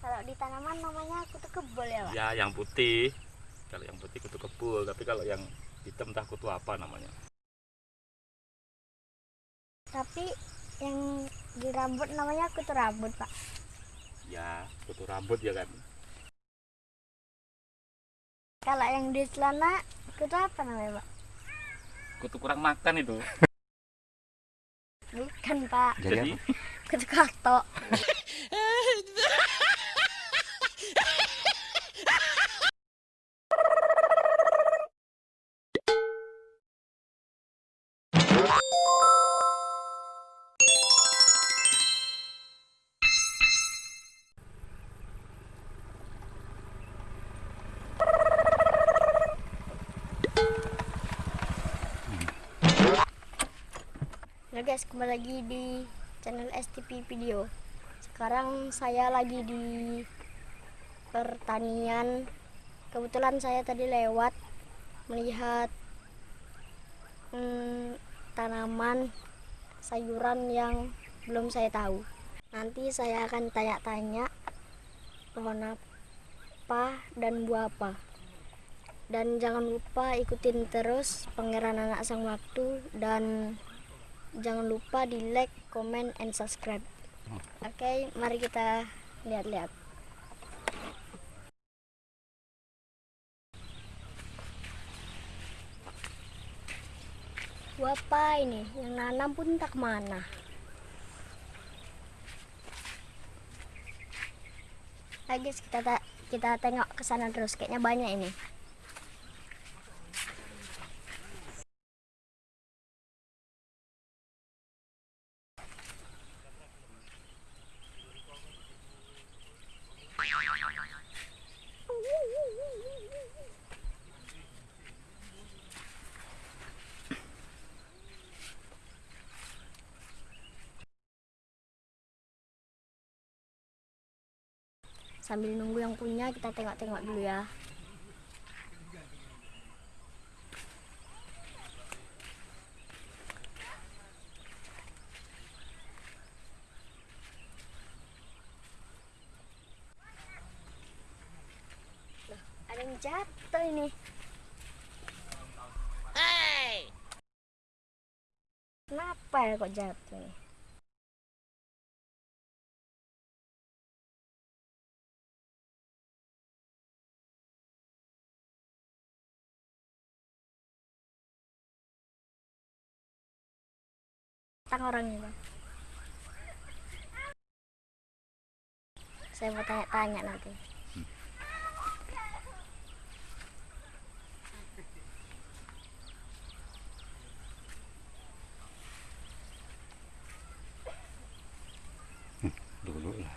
Kalau di tanaman namanya kutu kebul ya, Pak? Ya, yang putih. Kalau yang putih kutu kebul, tapi kalau yang hitam entah kutu apa namanya. Tapi yang di rambut namanya kutu rambut, Pak. Ya, kutu rambut ya kan. Kalau yang di celana kutu apa namanya, Pak? Kutu kurang makan itu. Bukan, Pak. Jadi, Kutu kato. Halo guys, kembali lagi di channel STP Video. Sekarang saya lagi di pertanian. Kebetulan saya tadi lewat melihat hmm, tanaman sayuran yang belum saya tahu. Nanti saya akan tanya-tanya pohon apa dan buah apa. Dan jangan lupa ikutin terus Pangeran Anak Sang Waktu dan jangan lupa di like, comment, and subscribe. Oke, mari kita lihat-lihat. Apa ini? Yang nanam pun tak mana. Guys, kita ta- kita tengok ke sana terus. Kayaknya banyak ini. Sambil nunggu yang punya, kita tengok-tengok dulu ya. Loh, ada yang jatuh ini. Kenapa ya kok jatuh nih? Tang orangnya bang. Saya mau tanya-tanya nanti. dulu lah.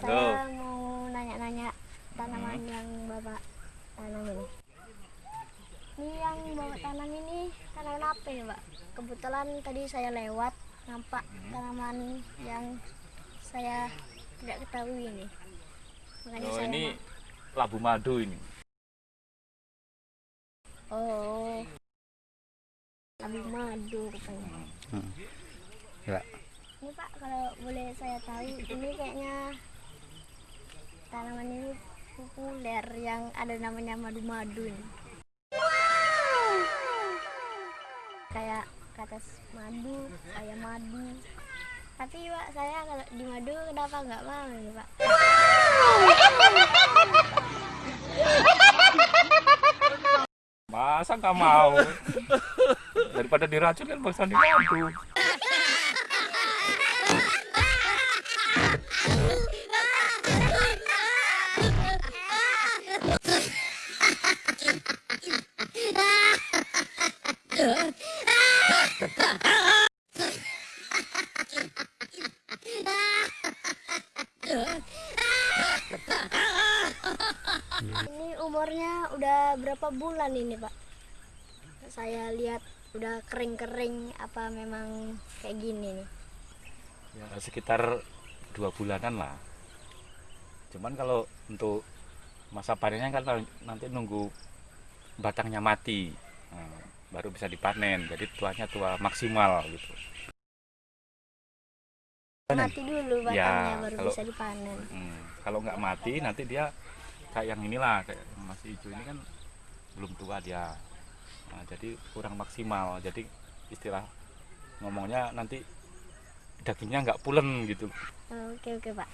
Halo. Saya mau nanya-nanya tanaman yang bapak tanam ini. Ini yang bapak tanam ini tanaman apa ya pak? Kebetulan tadi saya lewat nampak tanaman yang saya tidak ketahui ini. Makanya Oh, saya ini mau- labu madu ini. Oh. Labu madu katanya. Ya. Ini Pak, kalau boleh saya tahu, ini kayaknya populer yang ada namanya madu-madu ini. Kayak katas madu, ayam madu. Tapi Pak, saya kalau di madu kenapa nggak mau ini Pak? Masa nggak mau? Daripada diracun kan bangsa di madu. Udah berapa bulan ini Pak? Saya lihat udah kering-kering apa memang kayak gini nih? Ya, sekitar dua bulanan lah. Cuman kalau untuk masa panennya kan nanti nunggu batangnya mati. Nah, baru bisa dipanen jadi tuanya tua maksimal gitu Mati dulu batangnya Ya, baru kalau- bisa dipanen. Hmm, kalau nggak mati nanti dia kayak yang inilah kayak masih hijau ini kan belum tua dia Nah, jadi kurang maksimal jadi istilah ngomongnya nanti dagingnya nggak pulen gitu Oke oke pak.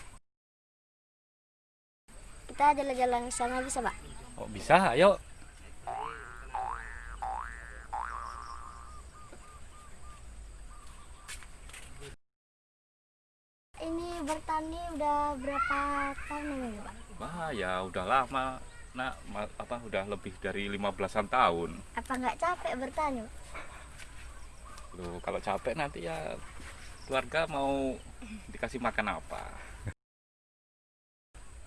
Kita jalan-jalan ke sana bisa pak? oh bisa ayo Ini bertani udah berapa tahun ini pak? wah ya udah lama nak apa udah lebih dari 15-an tahun Apa nggak capek bertani? Loh, kalau capek nanti ya keluarga mau dikasih makan apa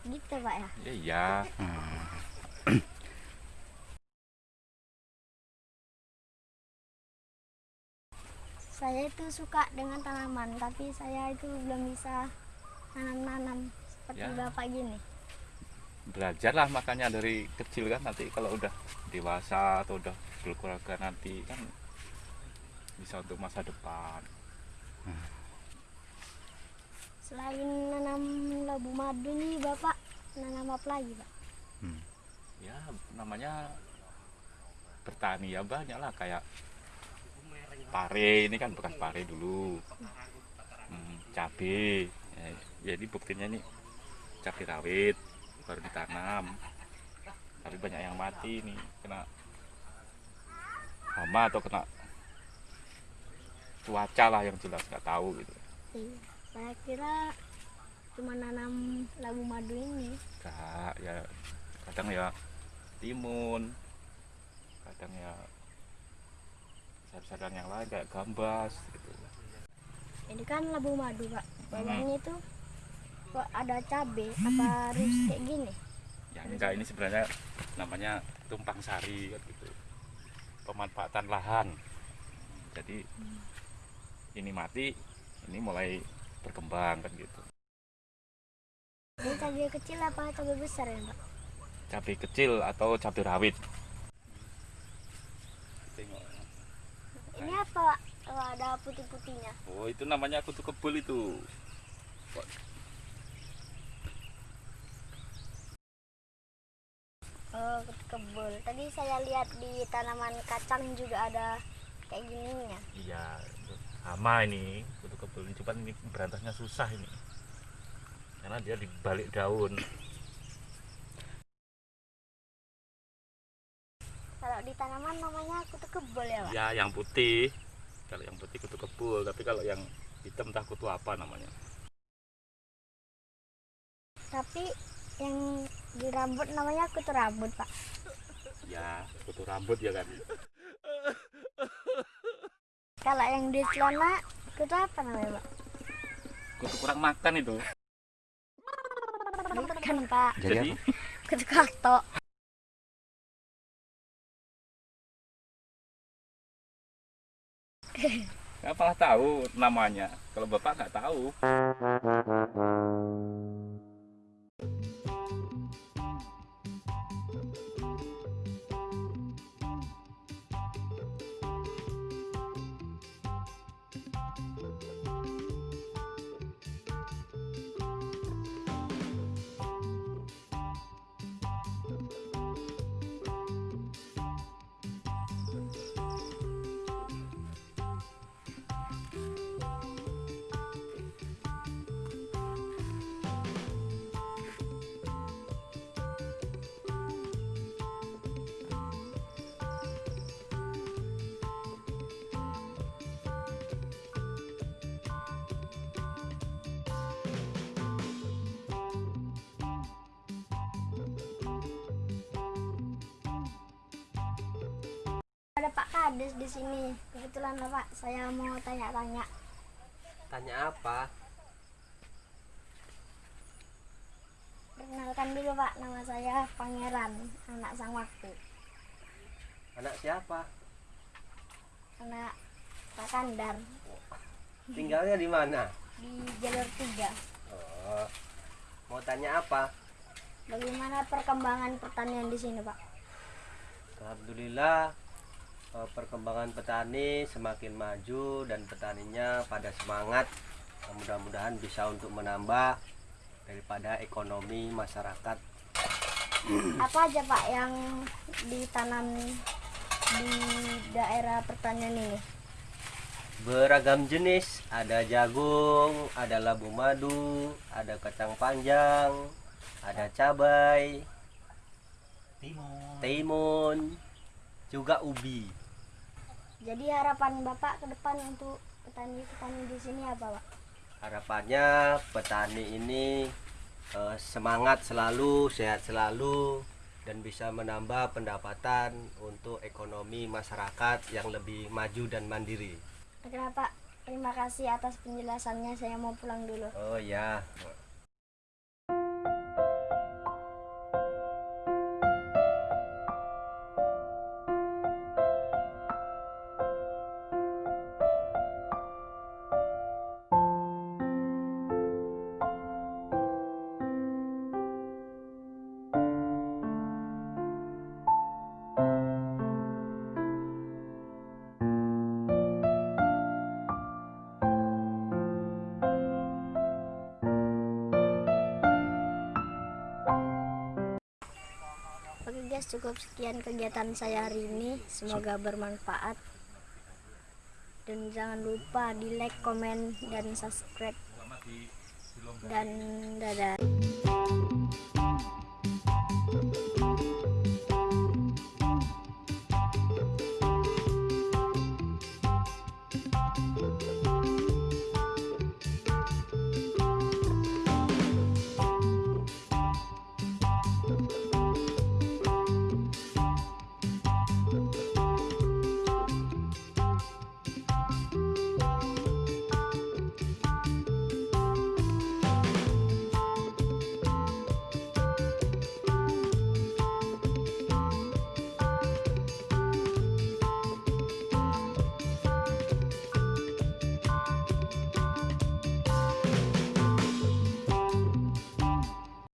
Gitu pak ya? ya iya Saya itu suka dengan tanaman, tapi saya itu belum bisa nanam-nanam seperti Ya. bapak gini. Belajarlah makanya dari kecil kan. Nanti kalau udah dewasa atau udah berkeluarga nanti kan bisa untuk masa depan. Selain nanam labu madu nih bapak nanam apa lagi pak? ya namanya bertani ya banyak lah. Kayak pare ini kan bekas pare dulu. Hmm, cabe. Ya, jadi buktinya ini cabai rawit baru ditanam tapi banyak yang mati nih kena hama atau kena cuaca lah yang jelas nggak tahu gitu Iya. Saya kira cuma nanam labu madu ini. Enggak, ya kadang ya timun kadang ya sayur-sayuran yang lain kayak gambas gitu Ini kan labu madu pak. Bawahnya itu kok ada cabe apa harus kayak gini? ya enggak ini sebenarnya namanya tumpang sari gitu pemanfaatan lahan jadi ini mati ini mulai berkembang kan gitu Ini cabai kecil apa cabai besar ya pak? cabai kecil atau cabai rawit tengok Ini apa pak? Oh, ada putih-putihnya. oh itu namanya kutu kebul itu Oh kebul. Tadi saya lihat di tanaman kacang juga ada kayak gininya. iya hama ini kutu kebul ini cuman ini berantasnya susah ini karena dia di balik daun Kalau di tanaman namanya kutu kebul ya pak? ya yang putih kalau yang putih kutu kebul tapi kalau yang hitam entah kutu apa namanya Tapi yang di rambut namanya kutu rambut pak. ya kutu rambut ya kan Kalau yang di celana kutu apa namanya pak? kutu kurang makan itu Bukan pak, Jadi, kutu kato. nggak malah tahu namanya kalau bapak nggak tahu Ada di sini. Kebetulan Pak, saya mau tanya-tanya. Tanya apa? Perkenalkan dulu Pak, nama saya Pangeran, anak sang waktu. Anak siapa? Anak Pak Kandar Tinggalnya di mana? di jalur 3. Oh. Mau tanya apa? Bagaimana perkembangan pertanian di sini Pak? Alhamdulillah perkembangan petani semakin maju dan petaninya pada semangat. Mudah-mudahan bisa untuk menambah daripada ekonomi masyarakat. Apa aja Pak yang ditanam di daerah pertanian ini? beragam jenis. Ada jagung ada labu madu ada kacang panjang ada cabai timun juga ubi Jadi harapan Bapak ke depan untuk petani-petani di sini apa Pak? harapannya petani ini eh, semangat selalu sehat selalu dan bisa menambah pendapatan untuk ekonomi masyarakat yang lebih maju dan mandiri Oke Pak, terima kasih atas penjelasannya. Saya mau pulang dulu. oh ya guys, cukup sekian kegiatan saya hari ini. Semoga bermanfaat. Dan jangan lupa di like, komen, dan subscribe. Dan dadah.